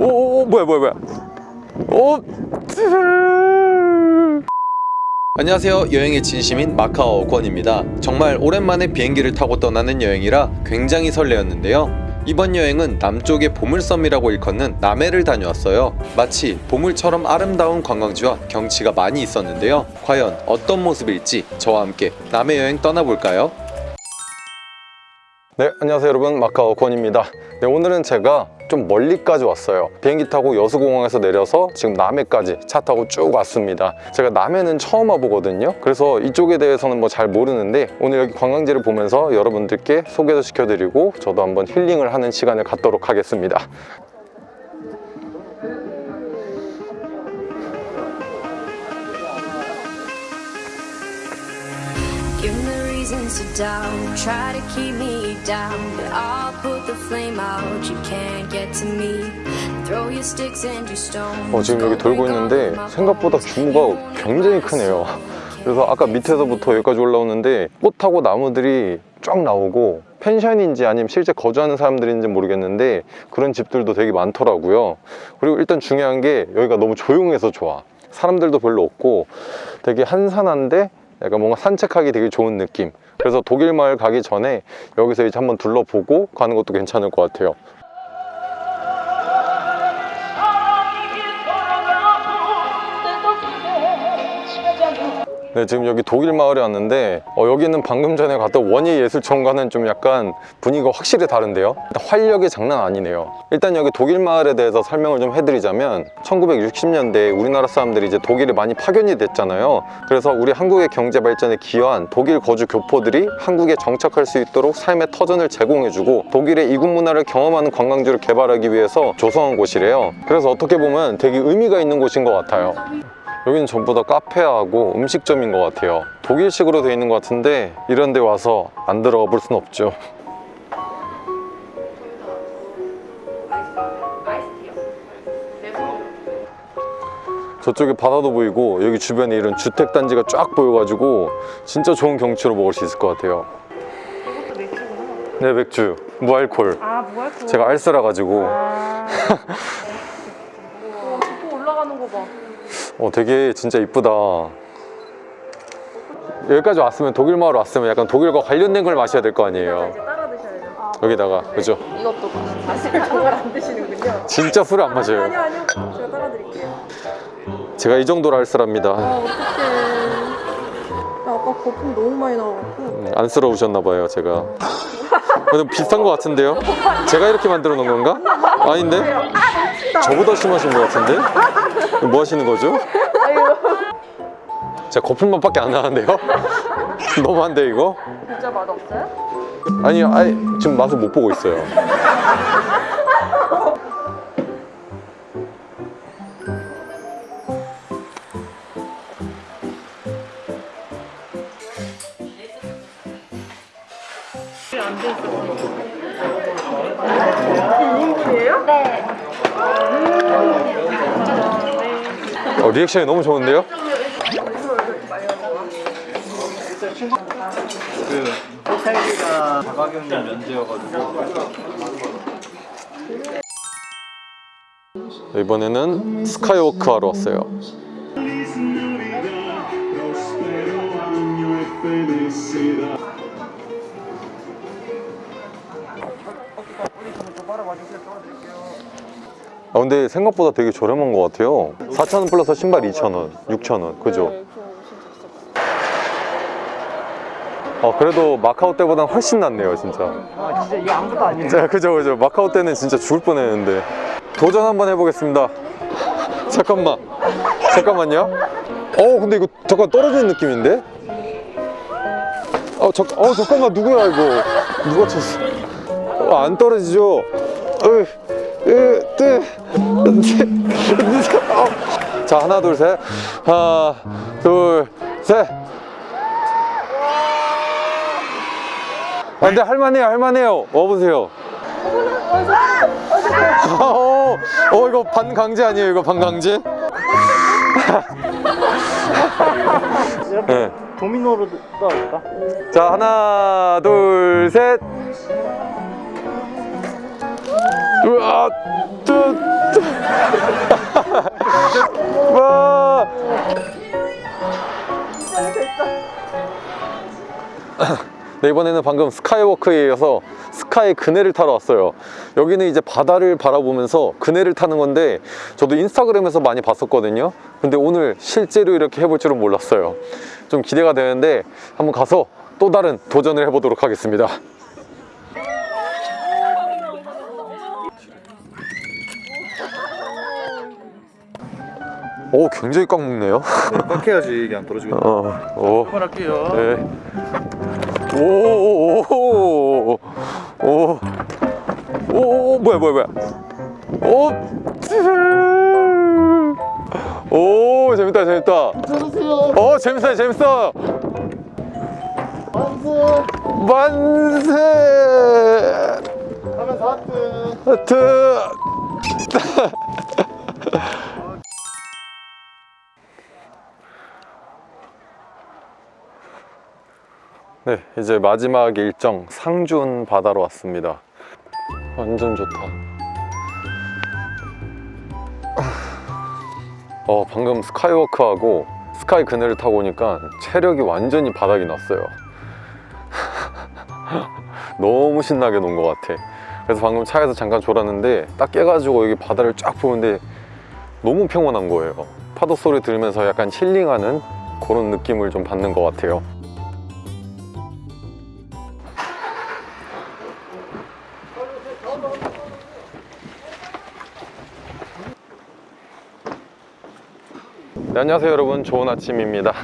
오, 오 뭐야 뭐야 뭐야. 오 안녕하세요. 여행의 진심인 마카오 권입니다. 정말 오랜만에 비행기를 타고 떠나는 여행이라 굉장히 설레었는데요. 이번 여행은 남쪽의 보물섬이라고 일컫는 남해를 다녀왔어요. 마치 보물처럼 아름다운 관광지와 경치가 많이 있었는데요. 과연 어떤 모습일지 저와 함께 남해 여행 떠나볼까요? 네 안녕하세요 여러분. 마카오 권입니다. 네 오늘은 제가 좀 멀리까지 왔어요. 비행기 타고 여수공항에서 내려서 지금 남해까지 차 타고 쭉 왔습니다. 제가 남해는 처음 와보거든요. 그래서 이쪽에 대해서는 뭐 잘 모르는데 오늘 여기 관광지를 보면서 여러분들께 소개도 시켜드리고 저도 한번 힐링을 하는 시간을 갖도록 하겠습니다 to doubt, try to keep me down. But I'll put the flame out, you can't get to me. Throw your sticks and your stones. 어, 지금 여기 돌고 있는데 생각보다 규모가 굉장히 크네요 그래서 아까 밑에서부터 여기까지 올라오는데 꽃하고 나무들이 쫙 나오고 펜션인지 아니면 실제 거주하는 사람들인지 모르겠는데 그런 집들도 되게 많더라고요 그리고 일단 중요한 게 여기가 너무 조용해서 좋아 사람들도 별로 없고 되게 한산한데 약간 뭔가 산책하기 되게 좋은 느낌. 그래서 독일 마을 가기 전에 여기서 이제 한번 둘러보고 가는 것도 괜찮을 것 같아요 네, 지금 여기 독일 마을에 왔는데 어, 여기는 방금 전에 갔던 원예 예술촌과는 좀 약간 분위기가 확실히 다른데요? 활력이 장난 아니네요. 일단 여기 독일 마을에 대해서 설명을 좀 해드리자면 1960년대에 우리나라 사람들이 이제 독일에 많이 파견이 됐잖아요. 그래서 우리 한국의 경제 발전에 기여한 독일 거주 교포들이 한국에 정착할 수 있도록 삶의 터전을 제공해주고 독일의 이국 문화를 경험하는 관광지를 개발하기 위해서 조성한 곳이래요. 그래서 어떻게 보면 되게 의미가 있는 곳인 것 같아요 여기는 전부 다 카페하고 음식점인 것 같아요 독일식으로 되어 있는 것 같은데 이런 데 와서 안 들어가 볼 순 없죠 저쪽에 바다도 보이고 여기 주변에 이런 주택단지가 쫙 보여가지고 진짜 좋은 경치로 먹을 수 있을 것 같아요 네 맥주 무알콜 아, 무알콜. 제가 알쓰라 가지고 아. 우와, 또 올라가는 거 봐. 어 되게 진짜 이쁘다 여기까지 왔으면 독일 마을 왔으면 약간 독일과 관련된 걸 마셔야 될 거 아니에요. 아, 여기다가 그죠? 이것도 사실 정말 안 드시는군요. 진짜 술을 안 아니요, 마셔요 아니요. 제가 따라 드릴게요. 제가 이 정도로 할 사람입니다 아, 어떡해. 야, 아까 거품 너무 많이 나와갖고. 음, 안쓰러우셨나 봐요 제가 근데 비슷한 것 같은데요? 제가 이렇게 만들어 놓은 건가? 아닌데? 저보다 심하신 것 같은데? 뭐 하시는 거죠? 제가 거품 맛밖에 안 나는데요? 너무한데 이거? 진짜 맛없어요? 아니, 아니 지금 맛을 못 보고 있어요 어, 리액션이 너무 좋은데요? 그 호텔비가 자가격리 면제여가지고 이번에는 스카이워크 하러 왔어요 아 근데 생각보다 되게 저렴한 것 같아요. 4,000원 플러스 신발 2,000원 6,000원. 그죠? 어 그래도 마카오 때보다 훨씬 낫네요 진짜. 아 진짜 이거 아무것도 아니에요? 자, 그죠 그죠. 마카오 때는 진짜 죽을 뻔했는데. 도전 한번 해보겠습니다. 잠깐만. 잠깐만요. 어 근데 이거 잠깐 떨어지는 느낌인데? 어, 잠, 어 잠깐만. 누구야 이거? 누가 쳤어? 어, 안 떨어지죠? 으, 으, 뜨, 셋, 어. 자 하나 둘 셋 하나 둘 셋 아, 근데 할만해요 할만해요 와보세요 어, 어 이거 반강제 아니에요 이거 반강제? 이렇게 네. 도미노로 떠올까? 자 하나 둘 셋 으아 뚜, 뚜. 와 네, 이번에는 방금 스카이워크에 이어서 스카이 그네를 타러 왔어요. 여기는 이제 바다를 바라보면서 그네를 타는 건데 저도 인스타그램에서 많이 봤었거든요. 근데 오늘 실제로 이렇게 해볼 줄은 몰랐어요. 좀 기대가 되는데 한번 가서 또 다른 도전을 해보도록 하겠습니다. 오, 굉장히 꽉 묶네요. 딱 해야지 이게 안 떨어지거든. 어, 오. 그만할게요. 네. 오, 오, 오, 오, 오, 오, 뭐야, 뭐야, 뭐야. 오, 오, 재밌다, 재밌다. 오, 재밌어, 재밌어. 만세. 만세. 하면서 하트. 하트. 네, 이제 마지막 일정 상준 바다로 왔습니다. 완전 좋다. 어, 방금 스카이워크하고 스카이 그네를 타고 오니까 체력이 완전히 바닥이 났어요. 너무 신나게 논 것 같아. 그래서 방금 차에서 잠깐 졸았는데 딱 깨가지고 여기 바다를 쫙 보는데 너무 평온한 거예요. 파도 소리 들으면서 약간 힐링하는 그런 느낌을 좀 받는 것 같아요. 네, 안녕하세요 여러분. 좋은 아침입니다.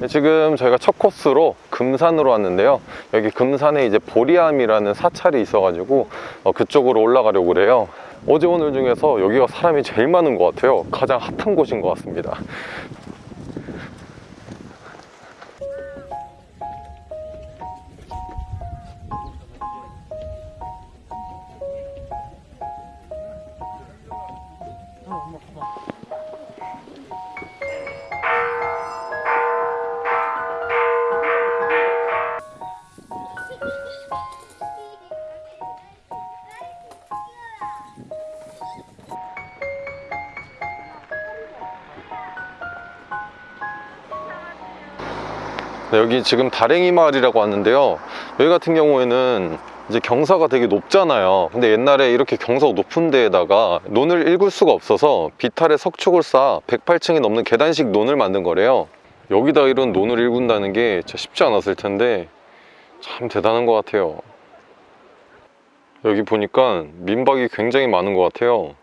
네, 지금 저희가 첫 코스로 금산으로 왔는데요. 여기 금산에 이제 보리암이라는 사찰이 있어 가지고 어, 그쪽으로 올라가려고 그래요. 어제 오늘 중에서 여기가 사람이 제일 많은 것 같아요. 가장 핫한 곳인 것 같습니다 여기 지금 다랭이 마을이라고 왔는데요. 여기 같은 경우에는 이제 경사가 되게 높잖아요. 근데 옛날에 이렇게 경사가 높은 데에다가 논을 읽을 수가 없어서 비탈에 석축을 쌓아 108층이 넘는 계단식 논을 만든 거래요. 여기다 이런 논을 읽는다는 게 진짜 쉽지 않았을 텐데 참 대단한 것 같아요. 여기 보니까 민박이 굉장히 많은 것 같아요.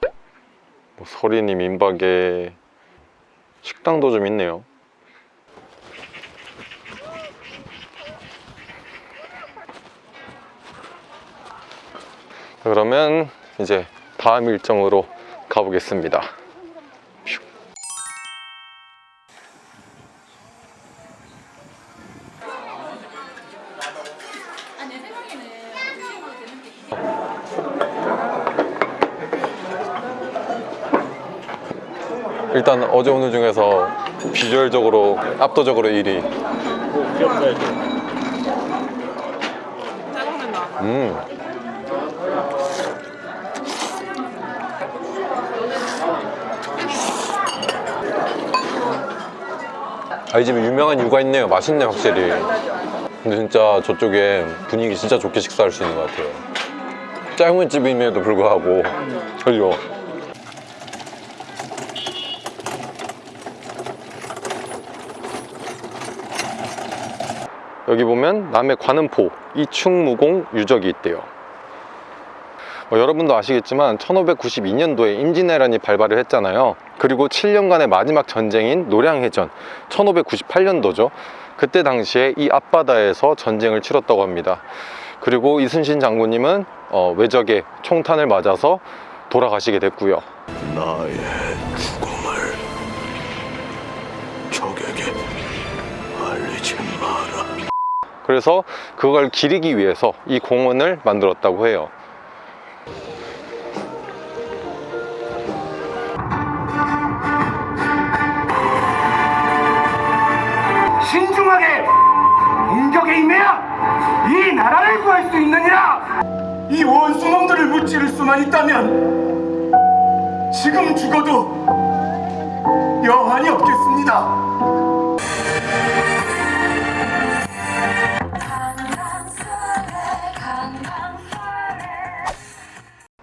뭐 서린이 민박에 식당도 좀 있네요 그러면 이제 다음 일정으로 가보겠습니다. 슉. 일단 어제 오늘 중에서 비주얼적으로 압도적으로 1위. 음. 아, 이 집에 유명한 이유가 있네요. 맛있네, 확실히. 근데 진짜 저쪽에 분위기 진짜 좋게 식사할 수 있는 것 같아요. 짧은 집임에도 불구하고. 그죠? 여기 보면 남해 관음포 이충무공 유적이 있대요. 뭐 여러분도 아시겠지만 1592년도에 임진왜란이 발발을 했잖아요. 그리고 7년간의 마지막 전쟁인 노량해전 1598년도죠. 그때 당시에 이 앞바다에서 전쟁을 치렀다고 합니다. 그리고 이순신 장군님은 어, 외적의 총탄을 맞아서 돌아가시게 됐고요. 나의 죽음을 적에게 알리지 마라. 그래서 그걸 기리기 위해서 이 공원을 만들었다고 해요 신중하게 공격에 임해야 이 나라를 구할 수 있느니라. 이 원수놈들을 무찌를 수만 있다면 지금 죽어도 여한이 없겠습니다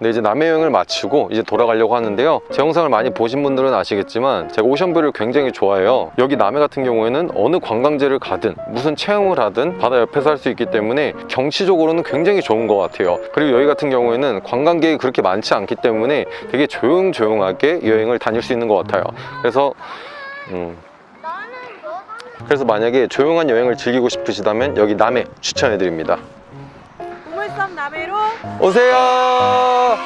근데 이제 남해 여행을 마치고 이제 돌아가려고 하는데요. 제 영상을 많이 보신 분들은 아시겠지만 제가 오션뷰를 굉장히 좋아해요. 여기 남해 같은 경우에는 어느 관광지를 가든 무슨 체험을 하든 바다 옆에서 할 수 있기 때문에 경치적으로는 굉장히 좋은 것 같아요. 그리고 여기 같은 경우에는 관광객이 그렇게 많지 않기 때문에 되게 조용조용하게 여행을 다닐 수 있는 것 같아요. 그래서 음, 그래서 만약에 조용한 여행을 즐기고 싶으시다면 여기 남해 추천해드립니다 남해로 오세요! 와!